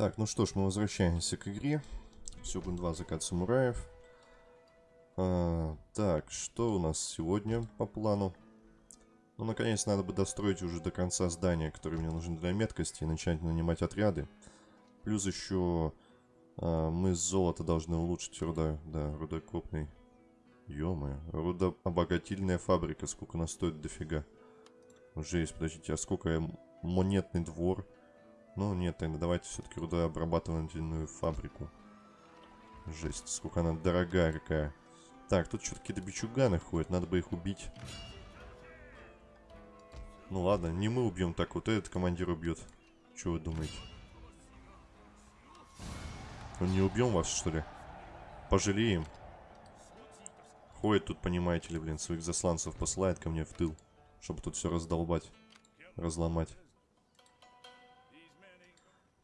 Так, ну что ж, мы возвращаемся к игре. Сёгун 2 Закат самураев. А, так, что у нас сегодня по плану? Ну, наконец, надо бы достроить уже до конца здания, которое мне нужно для меткости, и начать нанимать отряды. Плюс еще а, мы золото должны улучшить руда, да, рудокопный. Ё-моё, рудообогатильная фабрика, сколько она стоит дофига. Жесть, подождите, а сколько монетный двор? Ну, нет, тогда давайте все-таки рудообрабатывательную фабрику. Жесть, сколько она дорогая какая. Так, тут что-то какие-то бичуганы ходят, надо бы их убить. Ну ладно, не мы убьем, так вот этот командир убьет. Что вы думаете? Ну не убьем вас, что ли? Пожалеем. Ходит тут, понимаете ли, блин, своих засланцев посылает ко мне в тыл. Чтобы тут все раздолбать, разломать.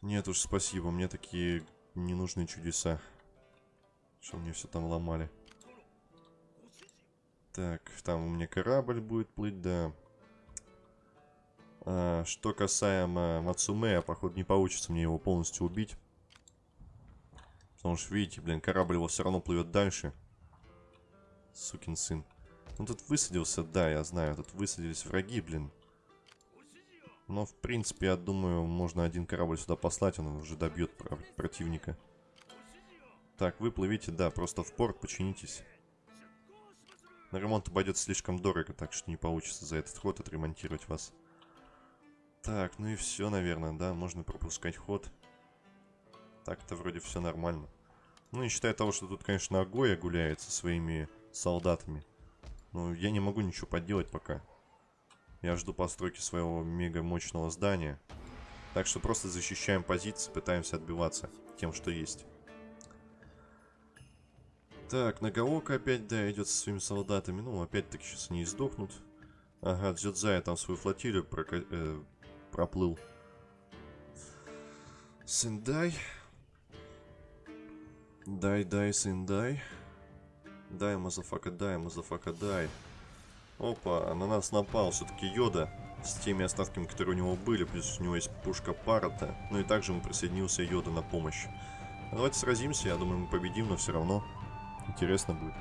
Нет уж, спасибо, мне такие ненужные чудеса. Что мне все там ломали. Так, там у меня корабль будет плыть, да. А, что касаемо Мацумея, походу не получится мне его полностью убить. Потому что, видите, блин, корабль его все равно плывет дальше. Сукин сын. Ну тут высадился, да, я знаю, тут высадились враги, блин. Но, в принципе, я думаю, можно один корабль сюда послать, он уже добьет противника. Так, вы плывите, да, просто в порт починитесь. На ремонт пойдет слишком дорого, так что не получится за этот ход отремонтировать вас. Так, ну и все, наверное, да, можно пропускать ход. Так-то вроде все нормально. Ну, не считая того, что тут, конечно, Агоя гуляет со своими солдатами. Но я не могу ничего поделать пока. Я жду постройки своего мега мощного здания. Так что просто защищаем позиции, пытаемся отбиваться тем, что есть. Так, Нагаока опять, да, идет со своими солдатами. Ну, опять-таки сейчас они издохнут. Ага, Дзюдзая там свою флотилию прока э, проплыл. Сендай. Дай, дай, Сендай. Die, motherfucker, die, motherfucker, die. Опа, на нас напал все-таки Йода с теми остатками, которые у него были, плюс у него есть пушка Парата. Ну и также ему присоединился Йода на помощь. Давайте сразимся, я думаю, мы победим, но все равно интересно будет.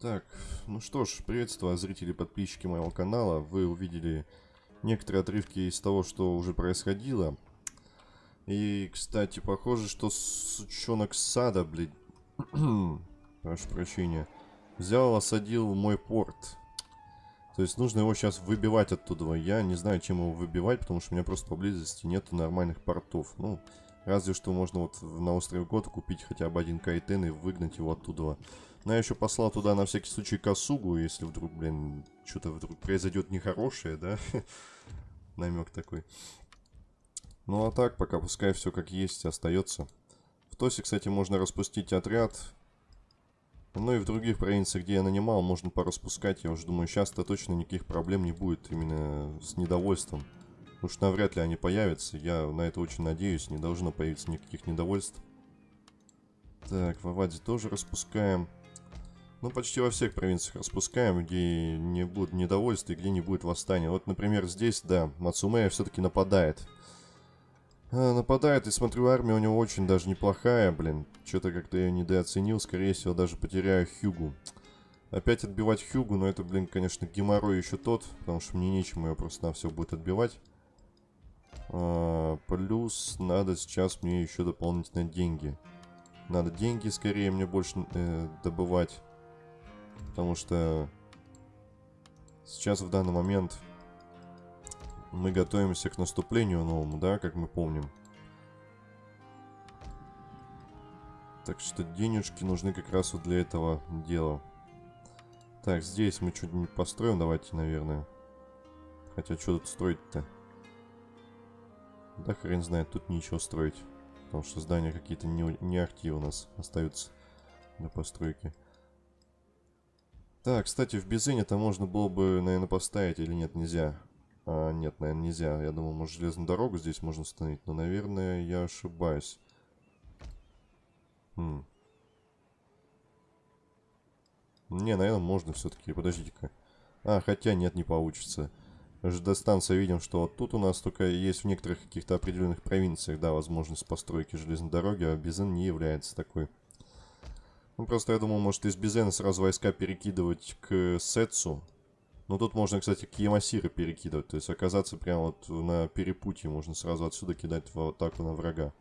Так, ну что ж, приветствую зрители и подписчики моего канала. Вы увидели некоторые отрывки из того, что уже происходило. И, кстати, похоже, что сучонок сада, блин, прошу прощения, взял, осадил мой порт. То есть нужно его сейчас выбивать оттуда. Я не знаю, чем его выбивать, потому что у меня просто поблизости нет нормальных портов. Ну, разве что можно вот на острове Год купить хотя бы один кайтен и выгнать его оттуда. Но я еще послал туда на всякий случай косугу, если вдруг, блин, что-то вдруг произойдет нехорошее, да? Намек такой. Ну а так, пока пускай все как есть остается. В Тосе, кстати, можно распустить отряд. Ну и в других провинциях, где я нанимал, можно пораспускать. Я уже думаю, сейчас-то точно никаких проблем не будет именно с недовольством. Уж навряд ли они появятся. Я на это очень надеюсь. Не должно появиться никаких недовольств. Так, в Аваде тоже распускаем. Ну, почти во всех провинциях распускаем, где не будет недовольства и где не будет восстания. Вот, например, здесь, да, Мацумея все-таки нападает. А, нападает, и смотрю, армия у него очень даже неплохая, блин. Что-то как-то я недооценил, скорее всего, даже потеряю Хьюгу. Опять отбивать Хьюгу, но это, блин, конечно, геморрой еще тот, потому что мне нечем ее просто на все будет отбивать. А, плюс надо сейчас мне еще дополнительно деньги. Надо деньги скорее мне больше э, добывать. Потому что сейчас в данный момент мы готовимся к наступлению новому, да, как мы помним. Так что денежки нужны как раз вот для этого дела. Так, здесь мы что-нибудь построим, давайте, наверное. Хотя, что тут строить-то? Да хрен знает, тут ничего строить. Потому что здания какие-то не, не ахти у нас остаются для постройки. Так, кстати, в Безыне-то можно было бы, наверное, поставить или нет, нельзя. А, нет, наверное, нельзя. Я думал, может, железную дорогу здесь можно установить. Но, наверное, я ошибаюсь. Хм. Не, наверное, можно все-таки. Подождите-ка. А, хотя нет, не получится. ЖД-станция видим, что вот тут у нас только есть в некоторых каких-то определенных провинциях, да, возможность постройки железной дороги, а Безен не является такой. Ну, просто я думал, может, из Безена сразу войска перекидывать к Сетсу, ну, тут можно, кстати, к Ямасиры перекидывать. То есть оказаться прямо вот на перепутье. Можно сразу отсюда кидать в атаку на врага.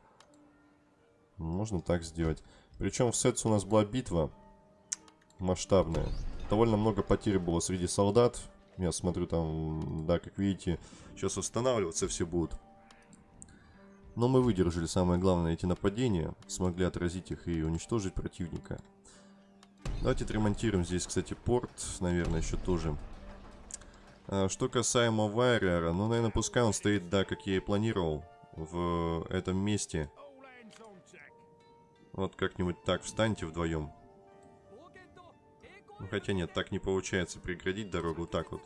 Можно так сделать. Причем в Сетс у нас была битва масштабная. Довольно много потерь было среди солдат. Я смотрю там, да, как видите, сейчас устанавливаться все будут. Но мы выдержали самое главное эти нападения. Смогли отразить их и уничтожить противника. Давайте отремонтируем здесь, кстати, порт, наверное, еще тоже. А, что касаемо Вайрера, ну, наверное, пускай он стоит, да, как я и планировал, в этом месте. Вот как-нибудь так, встаньте вдвоем. Ну, хотя нет, так не получается преградить дорогу, так вот.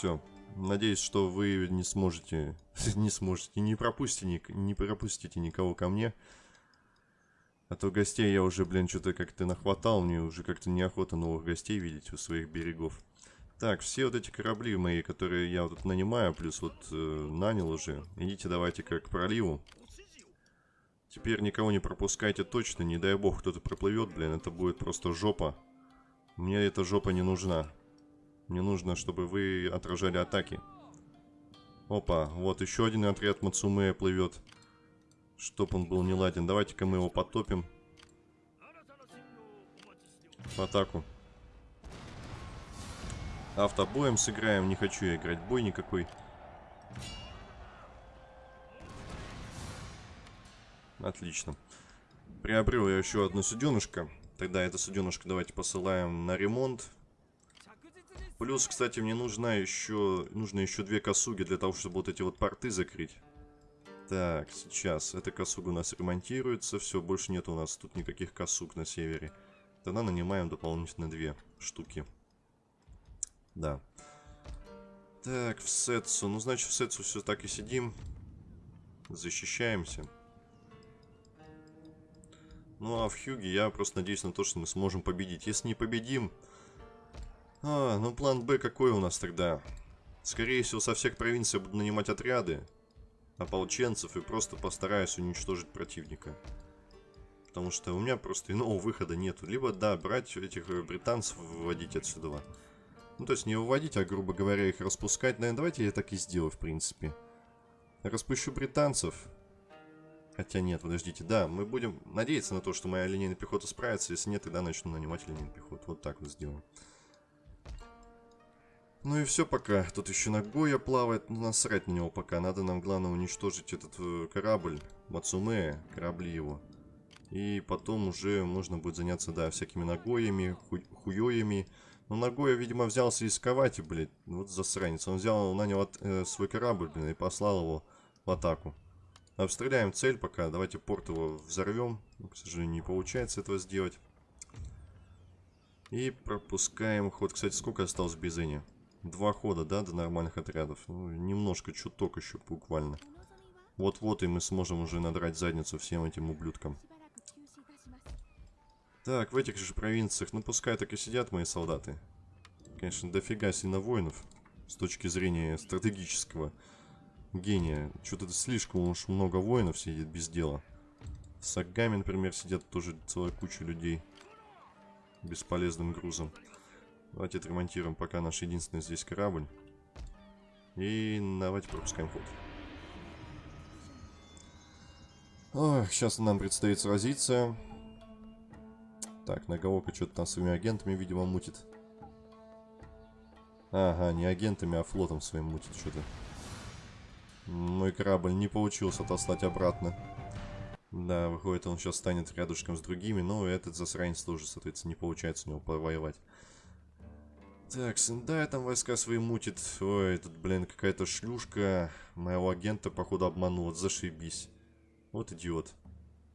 Все. Надеюсь, что вы не сможете, не сможете, не пропустите, не пропустите никого ко мне. А то гостей я уже, блин, что-то как-то нахватал. Мне уже как-то неохота новых гостей видеть у своих берегов. Так, все вот эти корабли мои, которые я вот тут нанимаю, плюс вот э, нанял уже. Идите давайте как к проливу. Теперь никого не пропускайте точно. Не дай бог кто-то проплывет, блин, это будет просто жопа. Мне эта жопа не нужна. Мне нужно, чтобы вы отражали атаки. Опа, вот еще один отряд Мацумея плывет. Чтоб он был не ладен. Давайте-ка мы его потопим. В атаку. Автобоем сыграем. Не хочу я играть бой никакой. Отлично. Приобрел я еще одну суденышко. Тогда это суденышко давайте посылаем на ремонт. Плюс, кстати, мне нужна еще, нужно еще две косуги для того, чтобы вот эти вот порты закрыть. Так, сейчас. Эта косуга у нас ремонтируется. Все, больше нет у нас тут никаких косуг на севере. Тогда нанимаем дополнительно две штуки. Да. Так, в Сетсу. Ну, значит, в Сетсу все так и сидим. Защищаемся. Ну, а в Хьюге я просто надеюсь на то, что мы сможем победить. Если не победим... А, ну план Б какой у нас тогда? Скорее всего, со всех провинций буду нанимать отряды. ополченцев и просто постараюсь уничтожить противника. Потому что у меня просто иного выхода нету. Либо, да, брать этих э, британцев, выводить отсюда. Ну, то есть не выводить, а, грубо говоря, их распускать. Наверное, давайте я так и сделаю, в принципе. Распущу британцев. Хотя нет, подождите. Да, мы будем надеяться на то, что моя линейная пехота справится. Если нет, тогда начну нанимать линейную пехоту. Вот так вот сделаем. Ну и все пока. Тут еще Нагоя плавает. Ну, насрать на него пока. Надо нам, главное, уничтожить этот э, корабль. Мацуме, корабли его. И потом уже можно будет заняться, да, всякими Нагоями, ху хуёями. Но Нагоя, видимо, взялся исковать, блядь. Вот засранец. Он взял, нанял от, э, свой корабль, блин, и послал его в атаку. Обстреляем цель пока. Давайте порт его взорвем. Но, к сожалению, не получается этого сделать. И пропускаем ход. Кстати, сколько осталось в Бизене? Два хода, да, до нормальных отрядов. Ну, немножко, чуток еще буквально. Вот-вот и мы сможем уже надрать задницу всем этим ублюдкам. Так, в этих же провинциях, ну пускай так и сидят мои солдаты. Конечно, дофига сильно воинов. С точки зрения стратегического гения. Что-то слишком уж много воинов сидит без дела. В например, сидят тоже целая куча людей. Бесполезным грузом. Давайте отремонтируем пока наш единственный здесь корабль. И давайте пропускаем ход. Ох, сейчас нам предстоит сразиться. Так, Нагаока что-то там своими агентами, видимо, мутит. Ага, не агентами, а флотом своим мутит что-то. Мой корабль не получилось отослать обратно. Да, выходит, он сейчас станет рядышком с другими, но этот засранец тоже, соответственно, не получается у него повоевать. Так, Сендая там войска свои мутит. Ой, тут, блин, какая-то шлюшка моего агента, походу, обманула. Зашибись. Вот идиот.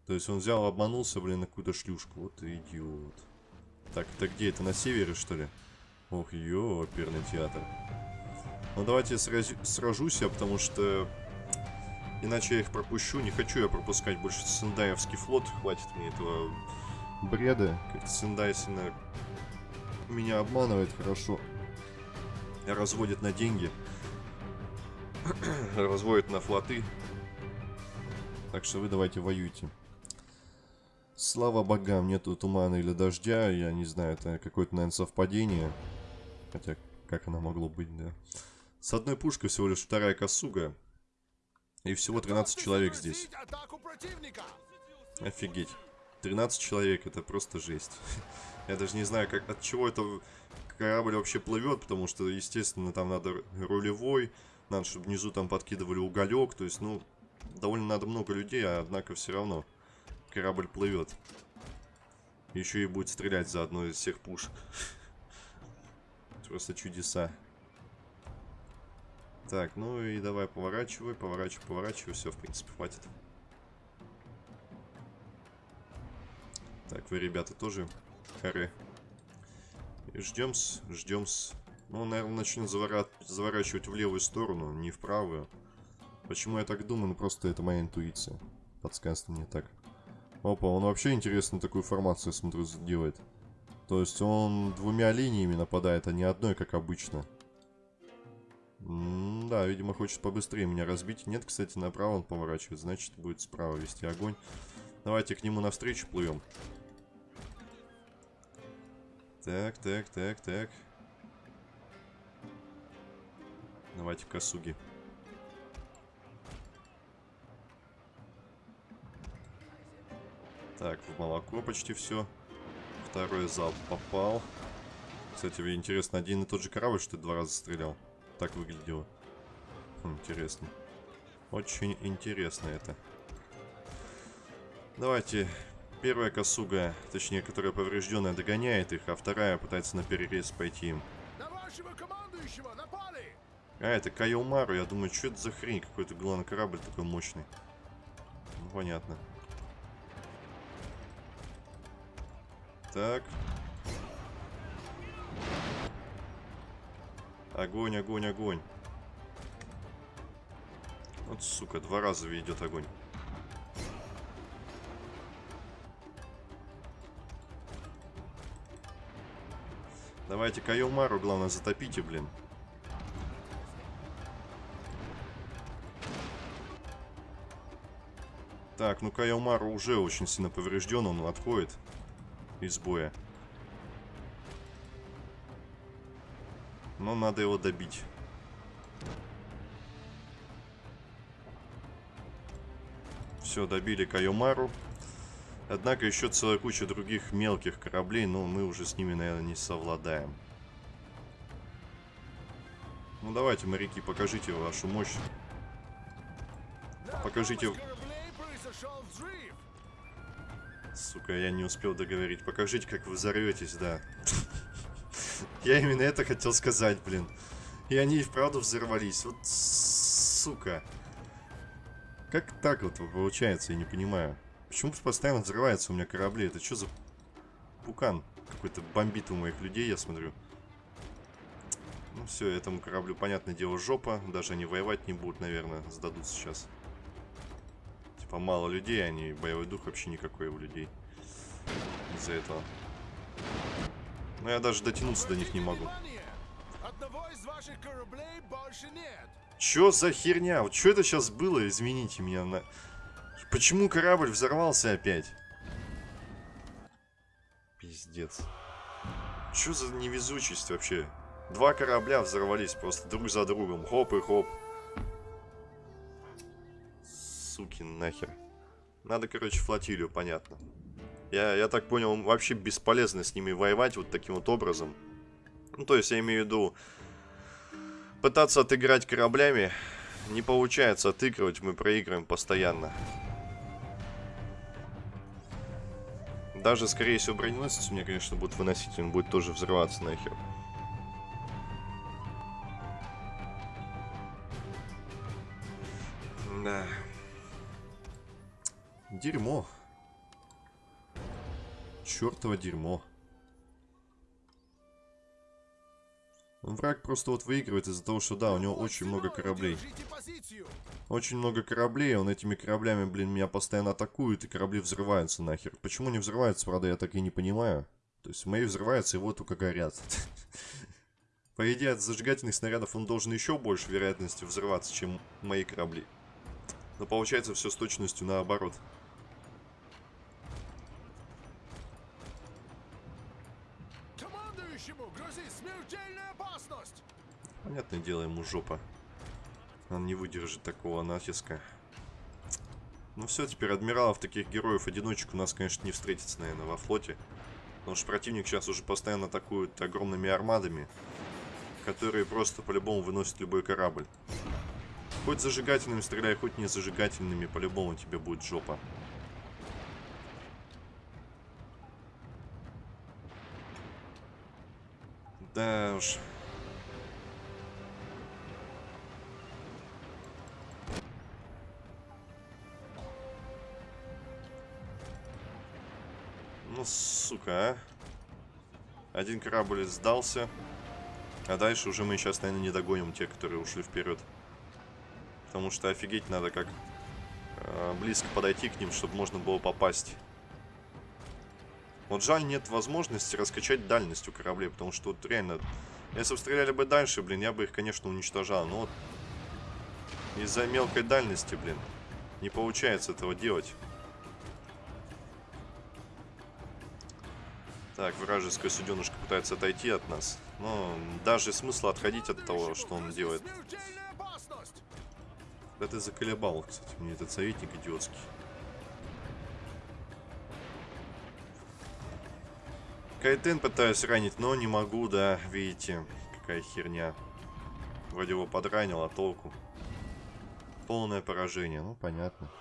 То есть он взял, обманулся, блин, на какую-то шлюшку. Вот идиот. Так, это где? Это на севере, что ли? Ох, ё, оперный театр. Ну, давайте сраз... сражусь я, потому что... Иначе я их пропущу. Не хочу я пропускать больше Сендаевский флот. Хватит мне этого бреда. Как-то Сендай сильно меня обманывает хорошо. Разводит на деньги. Разводит на флоты. Так что вы давайте воюйте. Слава богам, нету тумана или дождя. Я не знаю, это какое-то, наверное, совпадение. Хотя, как оно могло быть, да. С одной пушкой всего лишь вторая косуга. И всего 13 человек здесь. Офигеть. 13 человек, это просто жесть. Я даже не знаю, как, от чего это корабль вообще плывет, потому что, естественно, там надо рулевой, надо, чтобы внизу там подкидывали уголек, то есть, ну, довольно надо много людей, а однако все равно корабль плывет. Еще и будет стрелять за одной из всех пушек. Просто чудеса. Так, ну и давай поворачивай, поворачивай, поворачивай. Все, в принципе, хватит. Так, вы, ребята, тоже харе. И ждем-с, ждем-с. Ну, он, наверное, начнет завора... заворачивать в левую сторону, не в правую. Почему я так думаю? Ну, просто это моя интуиция. Подсказывает мне так. Опа, он вообще интересно такую формацию, смотрю, делает. То есть он двумя линиями нападает, а не одной, как обычно. М да, видимо, хочет побыстрее меня разбить. Нет, кстати, направо он поворачивает, значит, будет справа вести огонь. Давайте к нему навстречу плывем. Так, так, так, так. Давайте косуги. Так, в молоко почти все. Второй залп попал. Кстати, интересно, один и тот же корабль, что ли, два раза стрелял? Так выглядело. Хм, интересно. Очень интересно это. Давайте. Первая косуга, точнее, которая поврежденная, догоняет их, а вторая пытается на перерез пойти им. А, это Кайомару. Я думаю, что это за хрень? Какой-то главный корабль такой мощный. Ну, понятно. Так. Огонь, огонь, огонь. Вот, сука, два раза ведет огонь. Давайте Кайомару, главное, затопите, блин. Так, ну Кайомару уже очень сильно поврежден, он отходит из боя. Но надо его добить. Все, добили Кайомару. Однако еще целая куча других мелких кораблей, но мы уже с ними, наверное, не совладаем. Ну давайте, моряки, покажите вашу мощь. Покажите... Сука, я не успел договорить. Покажите, как вы взорветесь, да. Я именно это хотел сказать, блин. И они и вправду взорвались. Вот, сука. Как так вот получается, я не понимаю. Почему постоянно взрываются у меня корабли? Это что за пукан? Какой-то бомбит у моих людей, я смотрю. Ну все, этому кораблю, понятное дело, жопа. Даже они воевать не будут, наверное, сдадут сейчас. Типа мало людей, они боевой дух вообще никакой у людей. Из-за этого. Но я даже дотянуться до них не могу. Чё за херня? Вот что это сейчас было? Извините меня. На... Почему корабль взорвался опять? Пиздец. Чё за невезучесть вообще? Два корабля взорвались просто друг за другом. Хоп и хоп. Суки нахер. Надо, короче, флотилию, понятно. Я, я так понял, вообще бесполезно с ними воевать вот таким вот образом. Ну, то есть, я имею в виду, пытаться отыграть кораблями не получается отыгрывать, мы проигрываем постоянно. Даже, скорее всего, броненосец меня, конечно, будет выносить, он будет тоже взрываться нахер. Да. Дерьмо. Чёртово дерьмо. Враг просто вот выигрывает из-за того, что да, у него очень много кораблей. Очень много кораблей, он этими кораблями, блин, меня постоянно атакует, и корабли взрываются нахер. Почему не взрываются, правда, я так и не понимаю. То есть мои взрываются, и вот только горят. По идее, от зажигательных снарядов он должен еще больше вероятности взрываться, чем мои корабли. Но получается все с точностью наоборот. Понятное дело, ему жопа. Он не выдержит такого натиска. Ну все, теперь адмиралов, таких героев-одиночек у нас, конечно, не встретится, наверное, во флоте. Потому что противник сейчас уже постоянно атакует огромными армадами, которые просто по-любому выносят любой корабль. Хоть зажигательными стреляй, хоть не зажигательными, по-любому тебе будет жопа. Да уж. Ну, сука, а. Один корабль сдался. А дальше уже мы сейчас, наверное, не догоним те, которые ушли вперед. Потому что офигеть надо как э, близко подойти к ним, чтобы можно было попасть. Вот жаль, нет возможности раскачать дальность у кораблей, потому что вот реально... Если бы стреляли бы дальше, блин, я бы их, конечно, уничтожал. Но вот из-за мелкой дальности, блин, не получается этого делать. Так, вражеская суденышка пытается отойти от нас. Но даже смысла отходить от того, что он делает. Да ты заколебал, кстати, мне этот советник идиотский. Кайтен пытаюсь ранить, но не могу, да, видите, какая херня. Вроде его подранил, а толку? Полное поражение, ну понятно.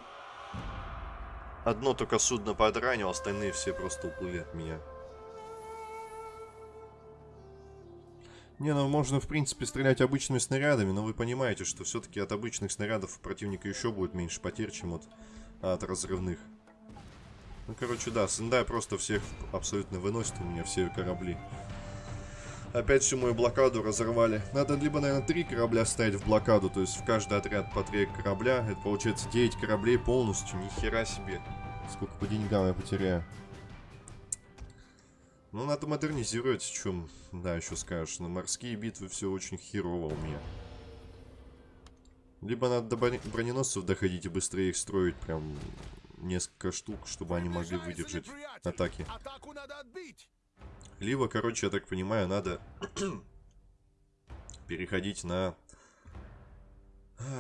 Одно только судно подранил, остальные все просто уплыли от меня. Не, ну можно в принципе стрелять обычными снарядами, но вы понимаете, что все-таки от обычных снарядов у противника еще будет меньше потерь, чем от, от разрывных. Ну, короче, да, Сендай просто всех абсолютно выносит у меня все корабли. Опять всю мою блокаду разорвали. Надо либо, наверное, три корабля ставить в блокаду, то есть в каждый отряд по три корабля. Это получается 9 кораблей полностью, ни хера себе. Сколько по деньгам я потеряю. Ну, надо модернизировать, в чем, да, еще скажешь. На морские битвы все очень херово у меня. Либо надо до броненосцев доходить и быстрее их строить, прям несколько штук, чтобы они могли выдержать атаки. Либо, короче, я так понимаю, надо переходить на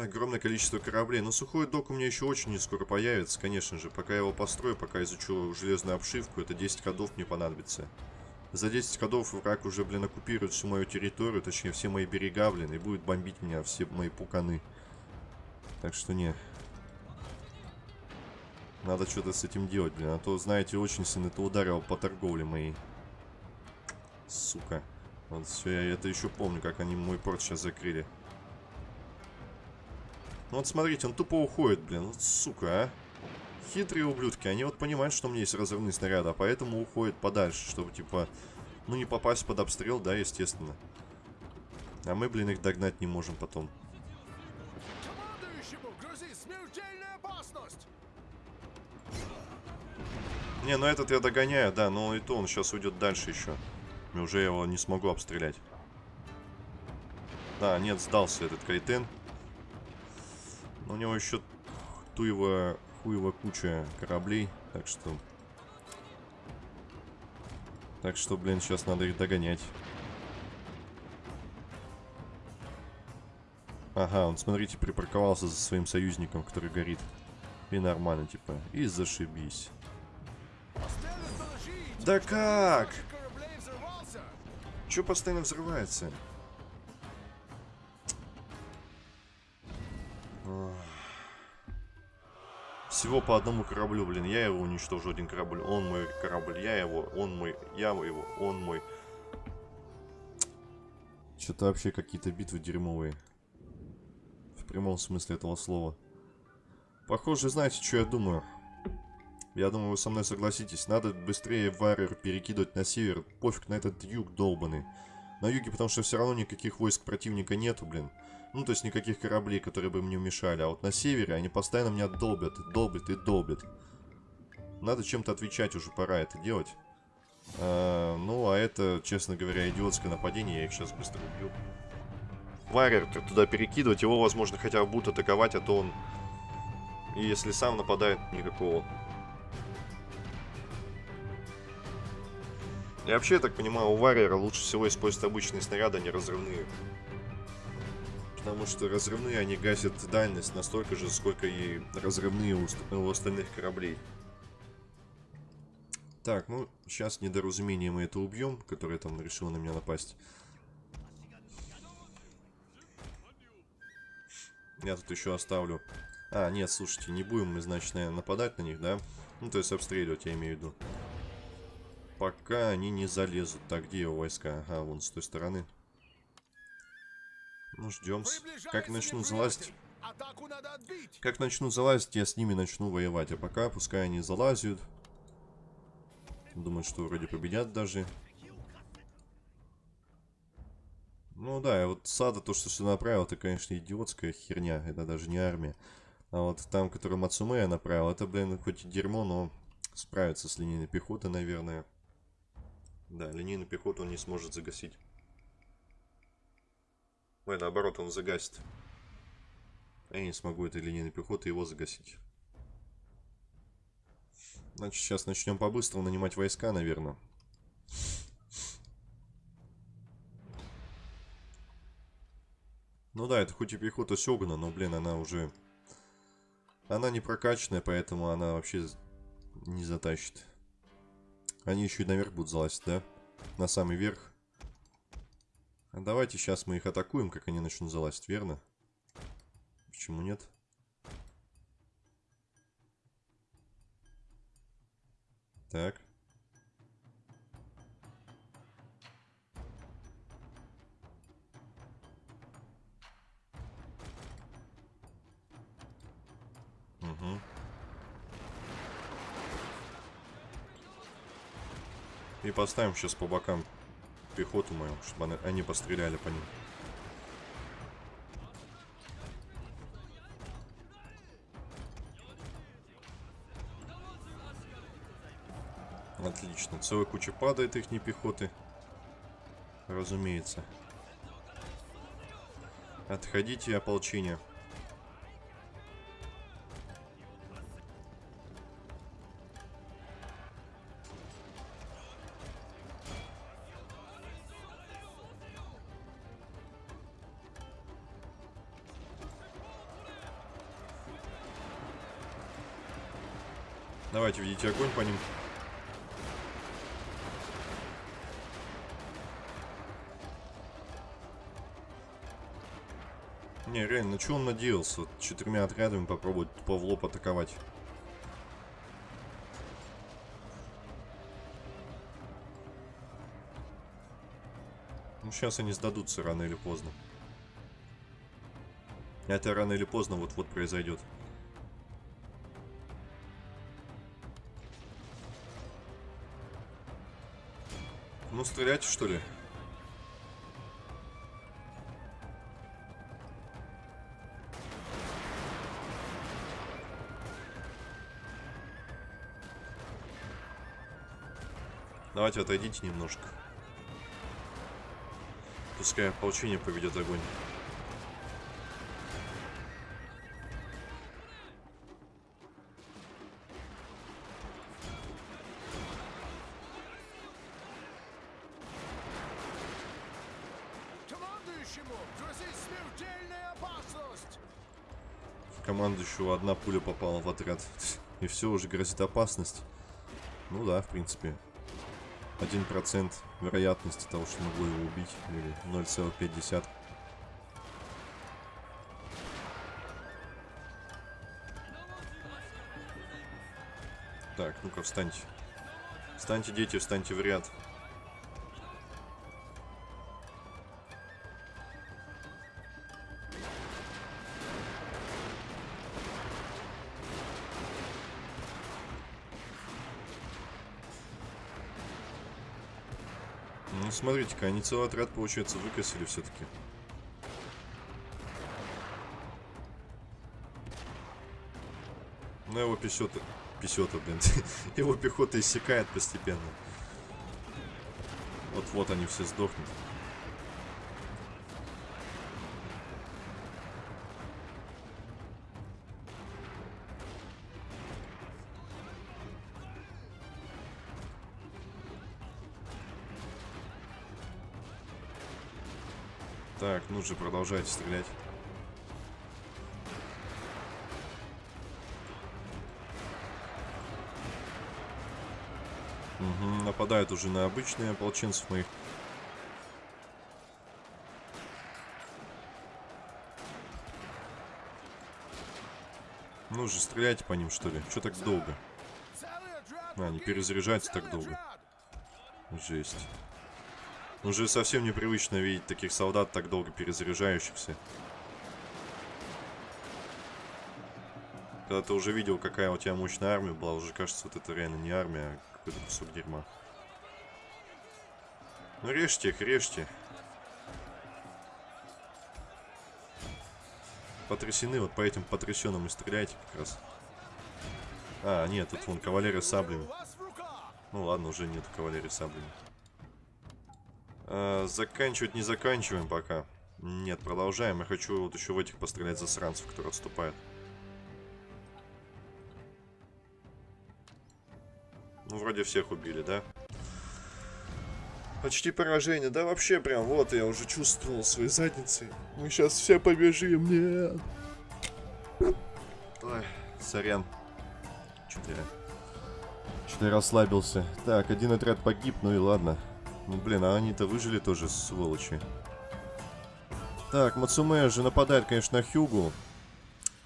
огромное количество кораблей. Но сухой док у меня еще очень не скоро появится, конечно же. Пока я его построю, пока изучу железную обшивку, это 10 ходов мне понадобится. За 10 ходов враг уже, блин, оккупирует всю мою территорию, точнее, все мои берега, блин, и будет бомбить меня все мои пуканы. Так что не. Надо что-то с этим делать, блин. А то, знаете, очень сильно это ударило по торговле моей. Сука. Вот все, я это еще помню, как они мой порт сейчас закрыли. Ну вот смотрите, он тупо уходит, блин. Вот сука, а. Хитрые ублюдки, они вот понимают, что у меня есть разрывные снаряды, а поэтому уходят подальше, чтобы, типа, ну не попасть под обстрел, да, естественно. А мы, блин, их догнать не можем потом. Не, ну этот я догоняю, да, но и то он сейчас уйдет дальше еще. И уже я его не смогу обстрелять. Да, нет, сдался этот Кайтен. Но у него еще туево, хуево куча кораблей, так что... Так что, блин, сейчас надо их догонять. Ага, он, смотрите, припарковался за своим союзником, который горит. И нормально, типа. И зашибись. Да как? Че постоянно взрывается? Всего по одному кораблю, блин. Я его уничтожу, один корабль. Он мой корабль, я его, он мой, я его, он мой. Что-то вообще какие-то битвы дерьмовые. В прямом смысле этого слова. Похоже, знаете, что я думаю? Я думаю, вы со мной согласитесь. Надо быстрее варер перекидывать на север. Пофиг на этот юг долбанный. На юге, потому что все равно никаких войск противника нету, блин. Ну, то есть никаких кораблей, которые бы мне мешали. А вот на севере они постоянно меня долбят, долбят и долбят. Надо чем-то отвечать, уже пора это делать. А, ну, а это, честно говоря, идиотское нападение. Я их сейчас быстро убью. Варер туда перекидывать, его, возможно, хотя бы будут атаковать, а то он... И если сам нападает, никакого И вообще, я так понимаю, у Варриера лучше всего использовать обычные снаряды, а не разрывные. Потому что разрывные, они гасят дальность настолько же, сколько и разрывные у, у остальных кораблей. Так, ну, сейчас недоразумение мы это убьем, которое там решило на меня напасть. Я тут еще оставлю... А, нет, слушайте, не будем мы, значит, наверное, нападать на них, да? Ну, то есть обстреливать, я имею в виду пока они не залезут. Так, где его войска? Ага, вон с той стороны. Ну, ждем. Как начну залазить... Как начну залазить, я с ними начну воевать. А пока, пускай они залазят. Думают, что вроде победят даже. Ну да, и вот Сада, то, что сюда направил, это, конечно, идиотская херня. Это даже не армия. А вот там, который Мацуме я направил, это, блин, хоть и дерьмо, но справится с линейной пехотой, наверное. Да, линейную пехоту он не сможет загасить. Ой, наоборот, он загасит. Я не смогу этой линейной пехоты его загасить. Значит, сейчас начнем по-быстрому нанимать войска, наверное. Ну да, это хоть и пехота Сёгана, но, блин, она уже... Она не прокачанная, поэтому она вообще не затащит. Они еще и наверх будут залазить, да? На самый верх. Давайте сейчас мы их атакуем, как они начнут залазить, верно? Почему нет? Так. Угу. И поставим сейчас по бокам пехоту мою, чтобы они, постреляли по ним. Отлично. Целая куча падает их не пехоты. Разумеется. Отходите, ополчение. Ведите огонь по ним. Не, реально, на что он надеялся? Четырьмя отрядами попробовать тупо в лоб атаковать. Ну, сейчас они сдадутся рано или поздно. Это рано или поздно вот-вот произойдет. Ну, стреляйте, что ли? Давайте отойдите немножко. Пускай ополчение поведет огонь. Командующего одна пуля попала в отряд. И все, уже грозит опасность. Ну да, в принципе. 1% вероятности того, что могло его убить. Или 0,5. Так, ну-ка, встаньте. Встаньте, дети, встаньте в ряд. Смотрите-ка, они целый отряд, получается, выкосили все-таки. Ну, его писета... Писета, блин. его пехота иссякает постепенно. Вот-вот они все сдохнут. Так, ну же, продолжайте стрелять. Угу, нападают уже на обычные ополченцев моих. Ну же, стреляйте по ним, что ли? Что так долго? А, погиб! перезаряжаются так долго. отряд! Уже совсем непривычно видеть таких солдат, так долго перезаряжающихся. Когда ты уже видел, какая у тебя мощная армия была, уже кажется, вот это реально не армия, а какой-то кусок дерьма. Ну режьте их, режьте. Потрясены, вот по этим потрясенным и стреляйте как раз. А, нет, тут вон кавалерия саблями. Ну ладно, уже нет кавалерии саблями. А, заканчивать не заканчиваем пока. Нет, продолжаем. Я хочу вот еще в этих пострелять засранцев, которые отступают. Ну, вроде всех убили, да? Почти поражение. Да вообще прям, вот, я уже чувствовал своей задницей. Мы сейчас все побежим, нет. Ой, сорян. Что-то я... Что-то я расслабился. Так, один отряд погиб, ну и ладно. Ну, блин, а они-то выжили тоже, сволочи. Так, Мацуме же нападает, конечно, на Хьюгу.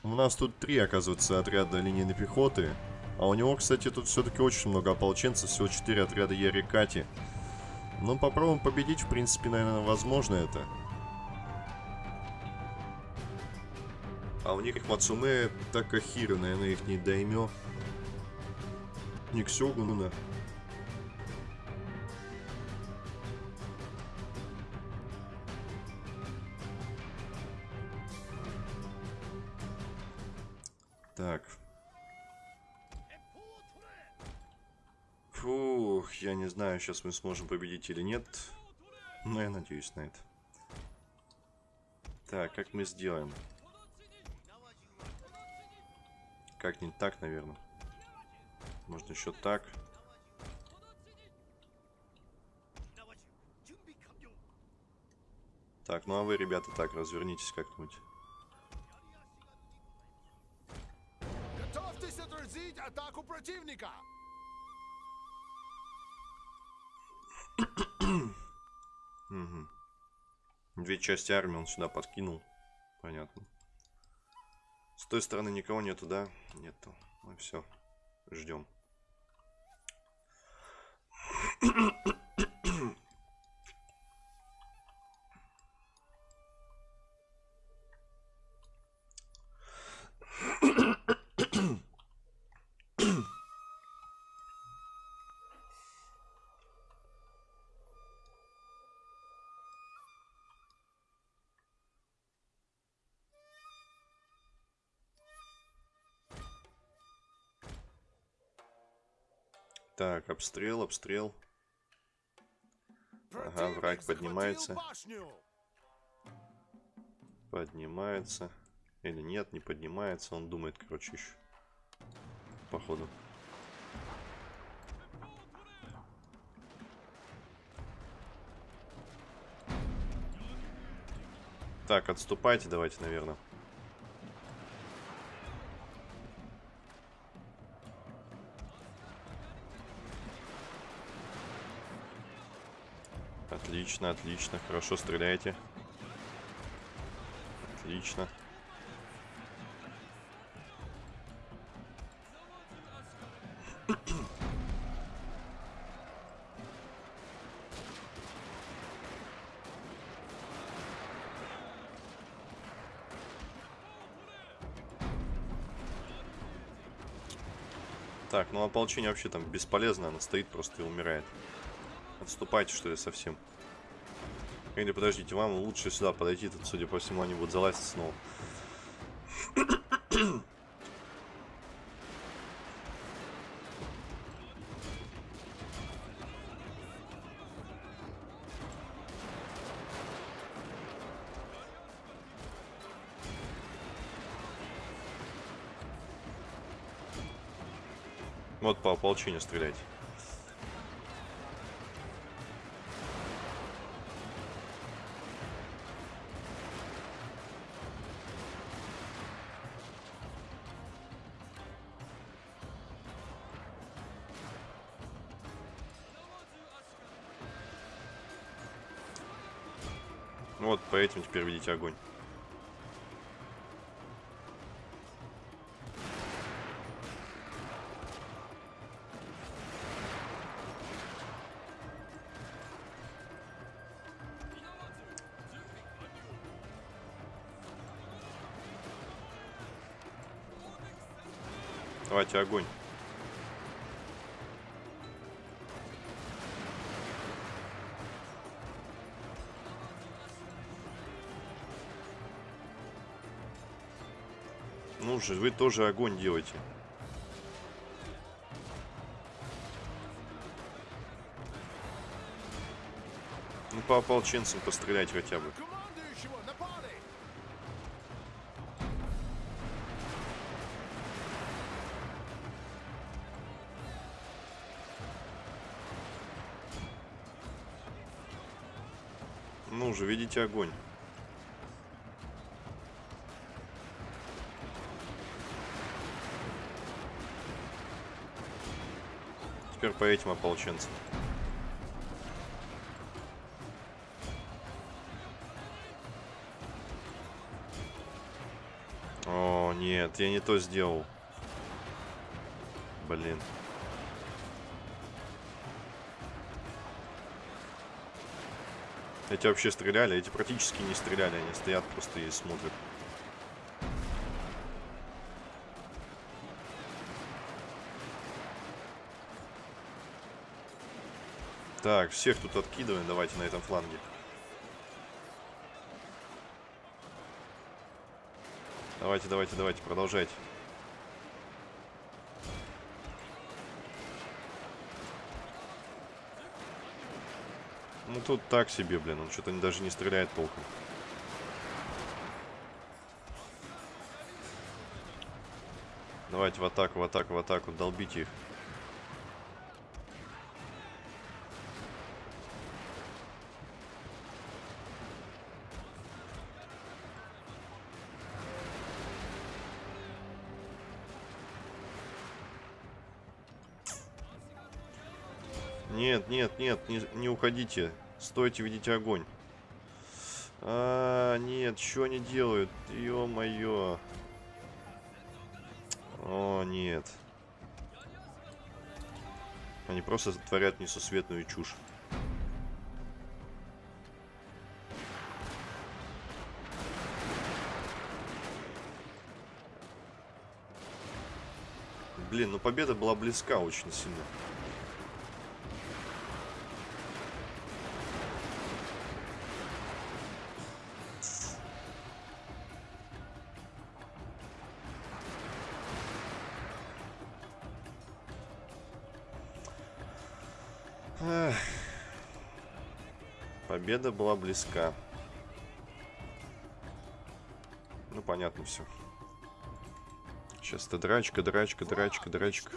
У нас тут три, оказывается, отряда линейной пехоты. А у него, кстати, тут все-таки очень много ополченцев. Всего четыре отряда Ярикати. Ну, попробуем победить. В принципе, наверное, возможно это. А у них Мацуме Такахира, наверное, их не даймё. Не Так. Фух, я не знаю, сейчас мы сможем победить или нет. Но я надеюсь на это. Так, как мы сделаем? Как не так, наверное. Можно еще так. Так, ну а вы, ребята, так, развернитесь как-нибудь. Противника. Мгм. Две части армии он сюда подкинул. Понятно. С той стороны никого нету, да? Нету. Ну все. Ждем. Так, обстрел, обстрел. Ага, враг поднимается. Поднимается. Или нет, не поднимается. Он думает, короче, еще. Походу. Так, отступайте давайте, наверное. Отлично, отлично. Хорошо стреляете. Отлично. Так, ну ополчение вообще там бесполезно, оно стоит просто и умирает. Отступайте, что ли, совсем. Или подождите, вам лучше сюда подойти, тут, судя по всему, они будут залазить снова. Вот по ополчению стрелять. Этим теперь видите огонь. Давайте огонь. Же, вы тоже огонь делайте. Ну, по ополченцам пострелять хотя бы. Ну же, видите огонь. По этим ополченцам. О, нет, я не то сделал. Блин. Эти вообще стреляли, эти практически не стреляли, они стоят просто и смотрят. Так, всех тут откидываем, давайте на этом фланге. Давайте, давайте, давайте, продолжайте. Ну тут так себе, блин, он что-то даже не стреляет толком. Давайте в атаку, в атаку, в атаку, долбите их. Нет, нет, не, не уходите. Стойте, ведите огонь. А, нет, что они делают? Ё-моё. О, нет. Они просто творят несусветную чушь. Блин, ну победа была близка очень сильно. Близка. Ну, понятно все. Сейчас это драчка, драчка, драчка, драчка.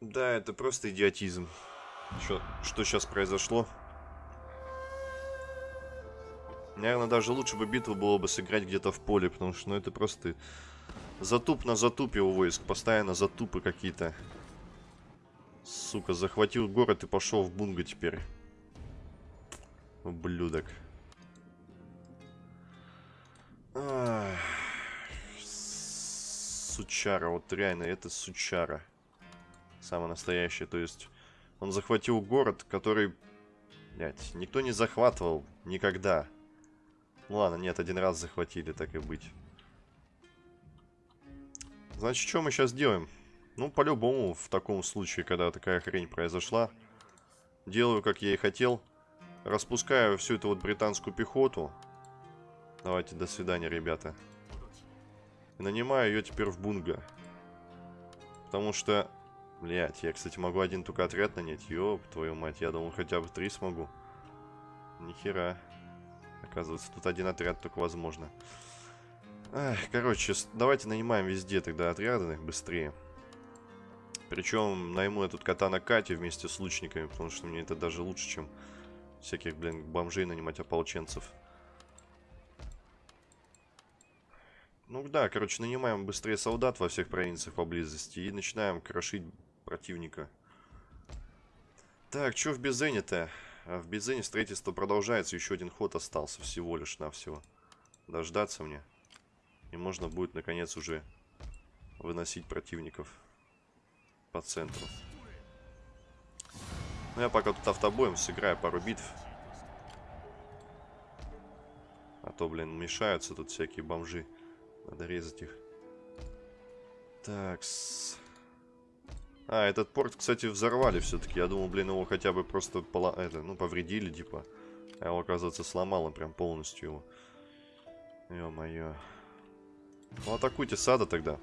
Да, это просто идиотизм. Что, что сейчас произошло? Наверное, даже лучше бы битву было бы сыграть где-то в поле, потому что ну, это просто затуп на затупе у войск. Постоянно затупы какие-то. Сука, захватил город и пошел в бунга теперь. Ублюдок. Сучара, вот реально, это сучара. Самый настоящий, то есть... Он захватил город, который... Блять, никто не захватывал никогда. Ну ладно, нет, один раз захватили, так и быть. Значит, что мы сейчас делаем? Ну, по-любому, в таком случае, когда такая хрень произошла, делаю, как я и хотел. Распускаю всю эту вот британскую пехоту. Давайте, до свидания, ребята. И нанимаю ее теперь в Бунга. Потому что... Блять, я, кстати, могу один только отряд нанять. Ёб, твою мать, я думал, хотя бы три смогу. Нихера. Оказывается, тут один отряд только возможно. Эх, короче, давайте нанимаем везде тогда отряды быстрее. Причем найму я тут кота на Кате вместе с лучниками, потому что мне это даже лучше, чем всяких, блин, бомжей нанимать ополченцев. Ну да, короче, нанимаем быстрее солдат во всех провинциях поблизости и начинаем крошить противника. Так, что в Безене-то? А в Безене строительство продолжается, еще один ход остался всего лишь навсего. Дождаться мне. И можно будет, наконец, уже выносить противников по центру. Ну, я пока тут автобоем сыграю пару битв. А то, блин, мешаются тут всякие бомжи. Надо резать их. Так. А, этот порт, кстати, взорвали все-таки. Я думал, блин, его хотя бы просто пола... это, ну, повредили, типа. А его, оказывается, сломало прям полностью его. Ё-моё. Ну, атакуйте сада тогда.